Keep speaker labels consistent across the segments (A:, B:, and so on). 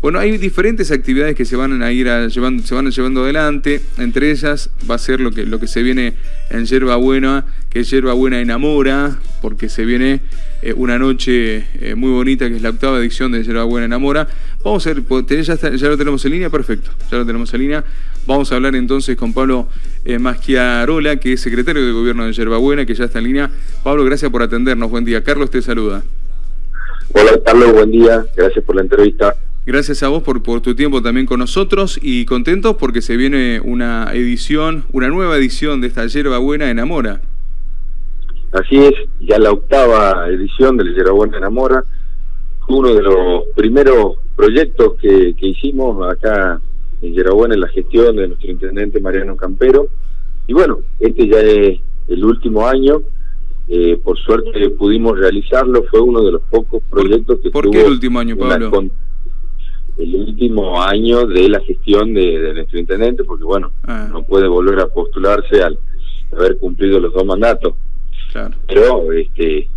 A: Bueno, hay diferentes actividades que se van a ir llevando, se van llevando adelante. Entre ellas va a ser lo que, lo que se viene en Yerba Buena, que Yerba Buena Enamora, porque se viene eh, una noche eh, muy bonita, que es la octava edición de Yerba Buena Enamora. Vamos a ver, ya, ya lo tenemos en línea, perfecto, ya lo tenemos en línea. Vamos a hablar entonces con Pablo eh, Maschiarola, que es secretario de Gobierno de Yerba Buena, que ya está en línea. Pablo, gracias por atendernos, buen día. Carlos te saluda.
B: Hola Carlos, buen día, gracias por la entrevista.
A: Gracias a vos por, por tu tiempo también con nosotros y contentos porque se viene una edición, una nueva edición de esta Yerba Buena Enamora.
B: Así es, ya la octava edición de la Yerba Buena Enamora, fue uno de los primeros proyectos que, hicimos acá en Buena en la gestión de nuestro intendente Mariano Campero. Y bueno, este ya es el último año, eh, por suerte pudimos realizarlo, fue uno de los pocos proyectos que
A: ¿Por qué el último año, Pablo?
B: El último año de la gestión de, nuestro intendente, porque bueno, ah. no puede volver a postularse al haber cumplido los dos mandatos. Pero este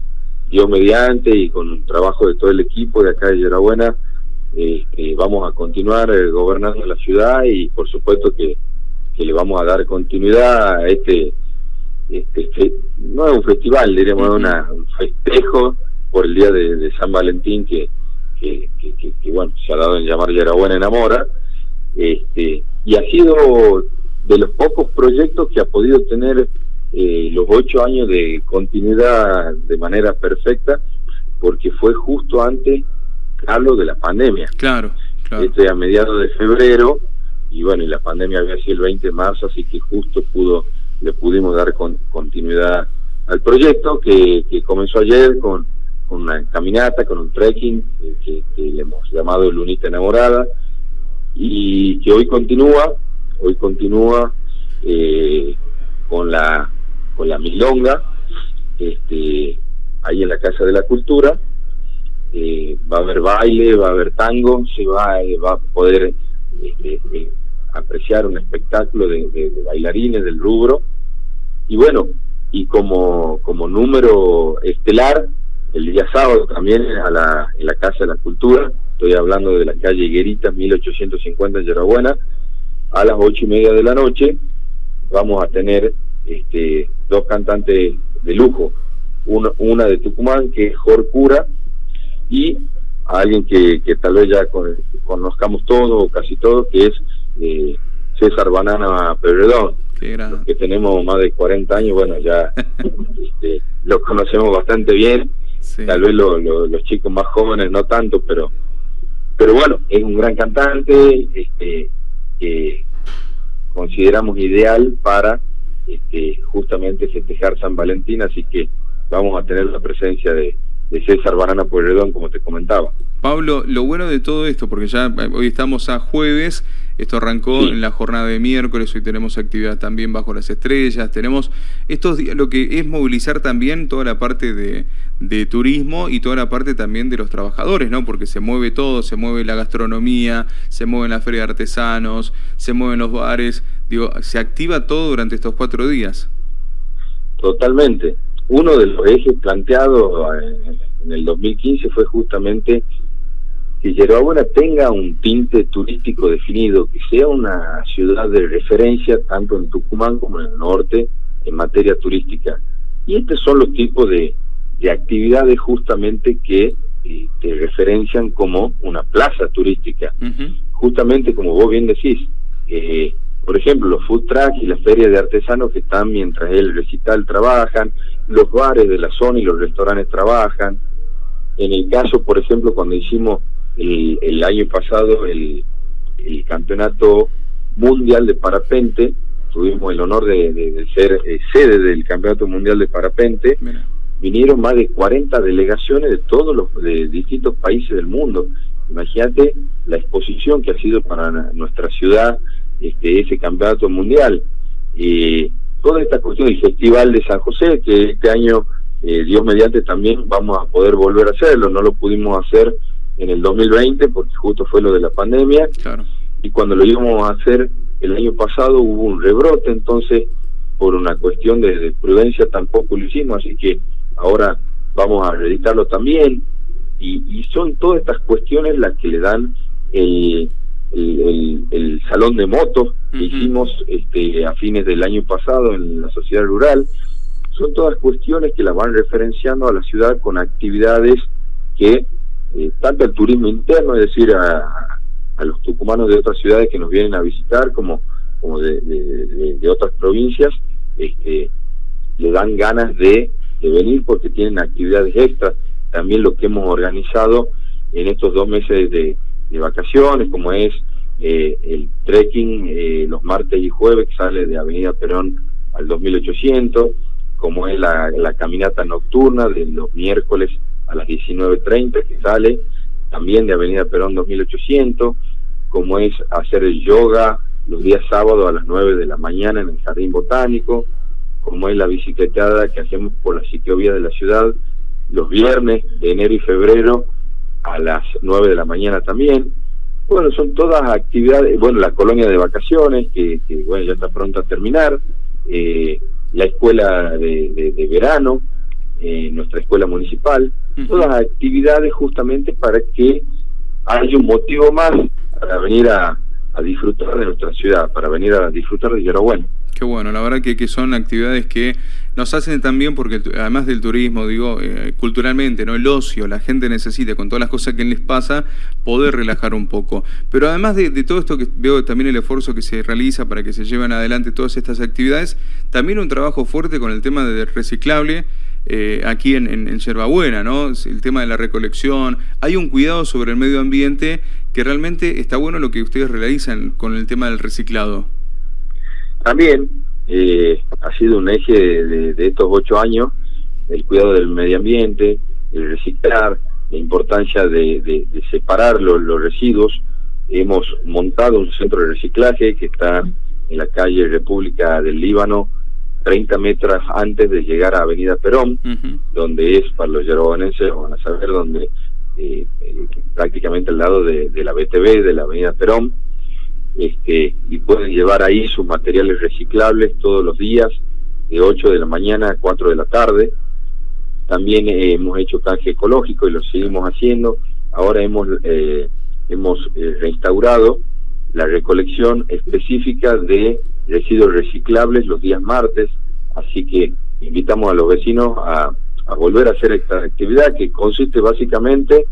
B: Dios mediante y con un trabajo de todo el equipo de acá de Yerabuena, este, vamos a continuar eh, gobernando la ciudad y por supuesto que, que, le vamos a dar continuidad a este, este no es un festival, diríamos, un festejo por el día de San Valentín que que, bueno, se ha dado en llamar Buena Enamora, este, y ha sido de los pocos proyectos que ha podido tener eh, los ocho años de continuidad de manera perfecta, porque fue justo antes, Carlos, de la pandemia.
A: Claro, claro.
B: Este a mediados de febrero, y bueno, y la pandemia había sido el 20 de marzo, así que justo pudo le pudimos dar con, continuidad al proyecto que, que comenzó ayer con una caminata, con un trekking que, le hemos llamado Lunita Enamorada y que hoy continúa, hoy continúa eh, con la con la milonga, este, ahí en la Casa de la Cultura, eh, va a haber baile, va a haber tango, se va, eh, va a poder este, apreciar un espectáculo de, de, bailarines del rubro, y bueno, y como, como número estelar el día sábado también a la, en la Casa de la Cultura, estoy hablando de la calle Higuerita, 1850 en Yerabuena, a las ocho y media de la noche. Vamos a tener este, dos cantantes de lujo, una, una de Tucumán que es Jorcura y alguien que, que tal vez ya conozcamos todos o casi todos, que es eh, César Banana Perredón, que tenemos más de 40 años, bueno, ya este, lo conocemos bastante bien Tal vez los chicos más jóvenes no tanto, pero pero bueno, es un gran cantante este, que consideramos ideal para este, justamente festejar San Valentín, así que vamos a tener la presencia de, de César Banana Pueyrredón, como te comentaba.
A: Pablo, lo bueno de todo esto, porque ya eh, hoy estamos a jueves, esto arrancó en la jornada de miércoles, hoy tenemos actividad también bajo las estrellas, tenemos estos lo que es movilizar también toda la parte de, de, turismo y toda la parte también de los trabajadores, ¿no? Porque se mueve todo, se mueve la gastronomía, se mueve la feria de artesanos, se mueven los bares, digo, se activa todo durante estos cuatro días.
B: Totalmente. Uno de los ejes planteados en el 2015 fue justamente que Yerbabuena tenga un tinte turístico definido, que sea una ciudad de referencia tanto en Tucumán como en el norte en materia turística. Y estos son los tipos de, actividades justamente que eh, te referencian como una plaza turística. Justamente como vos bien decís, eh, por ejemplo, los food trucks y las ferias de artesanos que están mientras el recital trabajan, los bares de la zona y los restaurantes trabajan. En el caso, por ejemplo, cuando hicimos el, año pasado el, campeonato mundial de parapente, tuvimos el honor de, ser eh, sede del campeonato mundial de parapente, vinieron más de 40 delegaciones de todos los de distintos países del mundo. Imagínate la exposición que ha sido para nuestra ciudad este, ese campeonato mundial. y toda esta cuestión del Festival de San José, que este año, eh, Dios mediante, también vamos a poder volver a hacerlo. No lo pudimos hacer en el 2020 porque justo fue lo de la pandemia y cuando lo íbamos a hacer el año pasado hubo un rebrote entonces por una cuestión de, prudencia tampoco lo hicimos así que ahora vamos a reeditarlo también y, son todas estas cuestiones las que le dan el, el, salón de motos que hicimos este, a fines del año pasado en la sociedad rural. Son todas cuestiones que las van referenciando a la ciudad con actividades que eh, tanto el turismo interno, es decir, a, a, los tucumanos de otras ciudades que nos vienen a visitar, como, como de, de, otras provincias, este, le dan ganas de, de venir porque tienen actividades extras. También lo que hemos organizado en estos dos meses de, de vacaciones, como es eh, el trekking eh, los martes y jueves que sale de Avenida Perón al 2800, como es la, la caminata nocturna de los miércoles a las 19.30 que sale también de Avenida Perón 2800, como es hacer el yoga los días sábados a las 9 de la mañana en el Jardín Botánico, como es la bicicletada que hacemos por la ciclovía de la ciudad los viernes de enero y febrero a las 9 de la mañana también. Bueno, son todas actividades, bueno, la colonia de vacaciones, que, bueno, ya está pronto a terminar, eh, la escuela de, verano, eh, nuestra escuela municipal, todas actividades justamente para que haya un motivo más para venir a, a disfrutar de nuestra ciudad, para venir a disfrutar de Bueno.
A: Qué bueno, la verdad que, que son actividades que nos hacen también, porque además del turismo, digo, eh, culturalmente, ¿no? El ocio, la gente necesita, con todas las cosas que les pasa, poder relajar un poco. Pero además de, todo esto que veo también el esfuerzo que se realiza para que se lleven adelante todas estas actividades, también un trabajo fuerte con el tema de reciclable, eh, aquí en, en, Yerbabuena, ¿no? El tema de la recolección. Hay un cuidado sobre el medio ambiente que realmente está bueno lo que ustedes realizan con el tema del reciclado.
B: También eh, ha sido un eje de, estos ocho años el cuidado del medio ambiente, el reciclar, la importancia de, separar los, residuos. Hemos montado un centro de reciclaje que está en la calle República del Líbano, 30 metros antes de llegar a Avenida Perón, donde es, para los yerobanenses van a saber, donde eh, eh, prácticamente al lado de, de, la BTV, de la Avenida Perón, este, y pueden llevar ahí sus materiales reciclables todos los días, de 8 de la mañana a 4 de la tarde. También eh, hemos hecho canje ecológico y lo seguimos haciendo. Ahora hemos, eh, hemos eh, reinstaurado la recolección específica de residuos reciclables los días martes, así que invitamos a los vecinos a, a volver a hacer esta actividad que consiste básicamente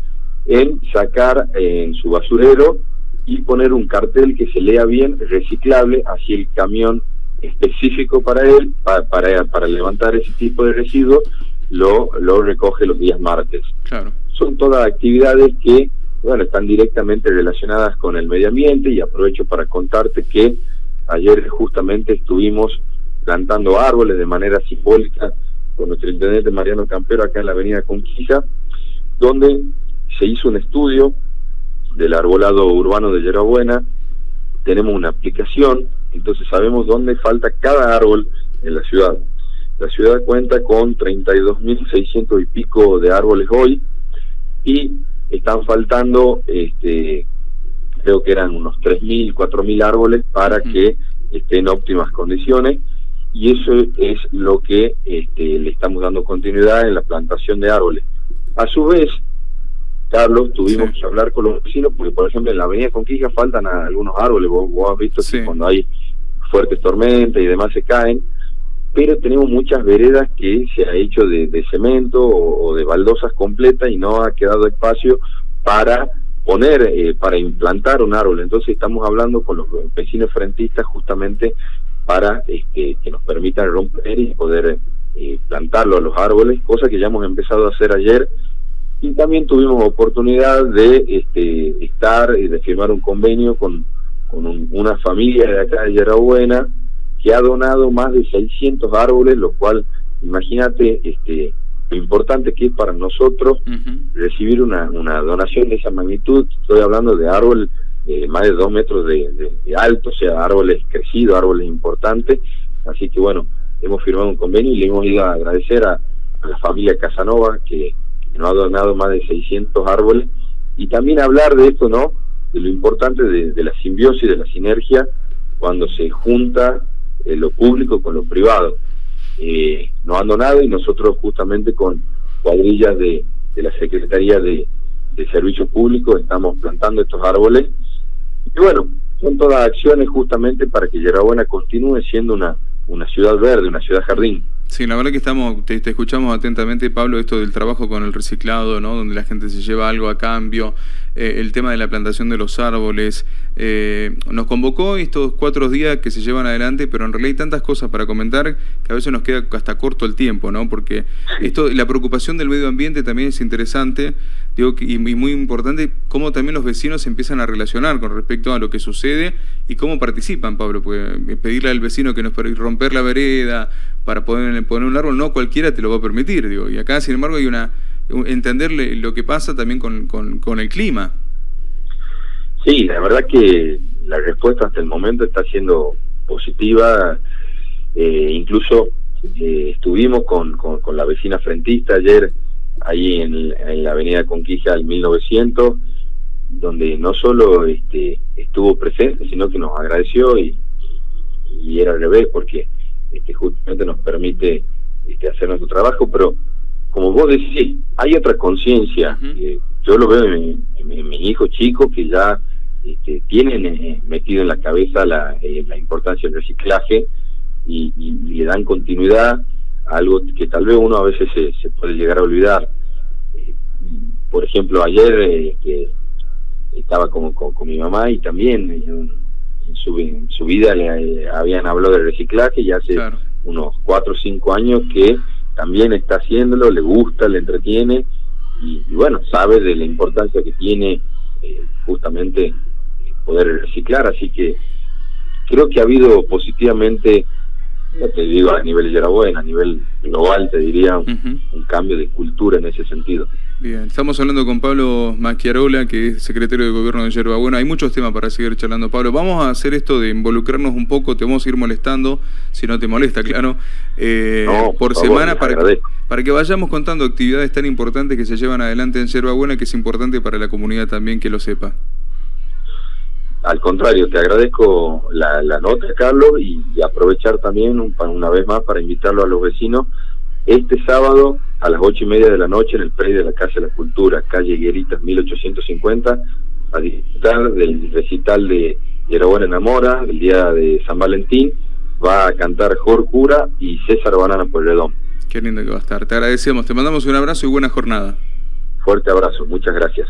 B: en sacar en su basurero y poner un cartel que se lea bien, reciclable, así el camión específico para él, para, para, levantar ese tipo de residuos, lo, lo recoge los días martes. Claro. Son todas actividades que, bueno, están directamente relacionadas con el medio ambiente y aprovecho para contarte que ayer justamente estuvimos plantando árboles de manera simbólica con nuestro intendente Mariano Campero acá en la avenida Conquista, donde se hizo un estudio del arbolado urbano de Yerabuena, tenemos una aplicación, entonces sabemos dónde falta cada árbol en la ciudad. La ciudad cuenta con 32.600 y pico de árboles hoy y están faltando, este, creo que eran unos 3.000, 4.000 árboles para que estén en óptimas condiciones y eso es lo que este, le estamos dando continuidad en la plantación de árboles. A su vez, Carlos, tuvimos que hablar con los vecinos, porque por ejemplo en la avenida Conquija faltan algunos árboles, vos, has visto que cuando hay fuertes tormentas y demás se caen, pero tenemos muchas veredas que se ha hecho de, cemento o, de baldosas completas y no ha quedado espacio para poner, eh, para implantar un árbol. Entonces estamos hablando con los vecinos frentistas justamente para este, que nos permitan romper y poder eh, plantarlo a los árboles, cosa que ya hemos empezado a hacer ayer y también tuvimos oportunidad de este, estar y de firmar un convenio con, con una familia de acá de Yerabuena que ha donado más de 600 árboles, lo cual, imagínate, este, lo importante que es para nosotros recibir una, una donación de esa magnitud. Estoy hablando de árboles eh, más de dos metros de, alto, o sea, árboles crecidos, árboles importantes. Así que bueno, hemos firmado un convenio y le hemos ido a agradecer a la familia Casanova que no ha donado más de 600 árboles, y también hablar de esto, ¿no? De lo importante de, la simbiosis, de la sinergia, cuando se junta eh, lo público con lo privado. Eh, nos han donado y nosotros justamente con cuadrillas de, de la Secretaría de, de servicios públicos estamos plantando estos árboles. Y bueno, son todas acciones justamente para que Yerabuena continúe siendo una, una ciudad verde, una ciudad jardín.
A: Sí, la verdad que estamos, te, escuchamos atentamente, Pablo, esto del trabajo con el reciclado, ¿no? Donde la gente se lleva algo a cambio, eh, el tema de la plantación de los árboles. Eh, nos convocó estos cuatro días que se llevan adelante, pero en realidad hay tantas cosas para comentar que a veces nos queda hasta corto el tiempo, ¿no? Porque esto, la preocupación del medio ambiente también es interesante, digo, y, muy importante cómo también los vecinos se empiezan a relacionar con respecto a lo que sucede y cómo participan, Pablo. Pues pedirle al vecino que nos romper la vereda para poder poner un árbol, no cualquiera te lo va a permitir, digo. Y acá, sin embargo, hay una entenderle lo que pasa también con, con, el clima.
B: Sí, la verdad que la respuesta hasta el momento está siendo positiva. Eh, incluso eh, estuvimos con, con, la vecina frentista ayer ahí en, en la avenida Conquija del 1900, donde no solo este, estuvo presente, sino que nos agradeció y, y era al revés, porque este, justamente nos permite este, hacer nuestro trabajo, pero como vos decís, hay otra conciencia. yo lo veo en, mi hijo chico que ya este, tienen eh, metido en la cabeza la, eh, la importancia del reciclaje y, le dan continuidad a algo que tal vez uno a veces se, puede llegar a olvidar. Eh, por ejemplo, ayer que estaba con, con, mi mamá y también en, su, en su vida le habían hablado de reciclaje y hace unos cuatro o cinco años que también está haciéndolo, le gusta, le entretiene y, bueno, sabe de la importancia que tiene eh, justamente poder reciclar, así que creo que ha habido positivamente, no te digo a nivel de Yerabuena, a nivel global te diría, un cambio de cultura en ese sentido.
A: Bien, estamos hablando con Pablo Macchiarola, que es secretario de Gobierno de Yerba Bueno, hay muchos temas para seguir charlando, Pablo. Vamos a hacer esto de involucrarnos un poco, te vamos a ir molestando, si no te molesta, claro, eh, por, semana para, para que vayamos contando actividades tan importantes que se llevan adelante en Yerba Buena, que es importante para la comunidad también que lo sepa.
B: Al contrario, te agradezco la, nota, Carlos, y, aprovechar también una vez más para invitarlo a los vecinos este sábado a las ocho y media de la noche en el predio de la Casa de la Cultura, calle Gueritas 1850, a disfrutar del recital de Yerabuena Enamora, el día de San Valentín, va a cantar Jor Cura y César Banana Redón.
A: Qué lindo que va a estar. Te agradecemos, te mandamos un abrazo y buena jornada.
B: Fuerte abrazo, muchas gracias.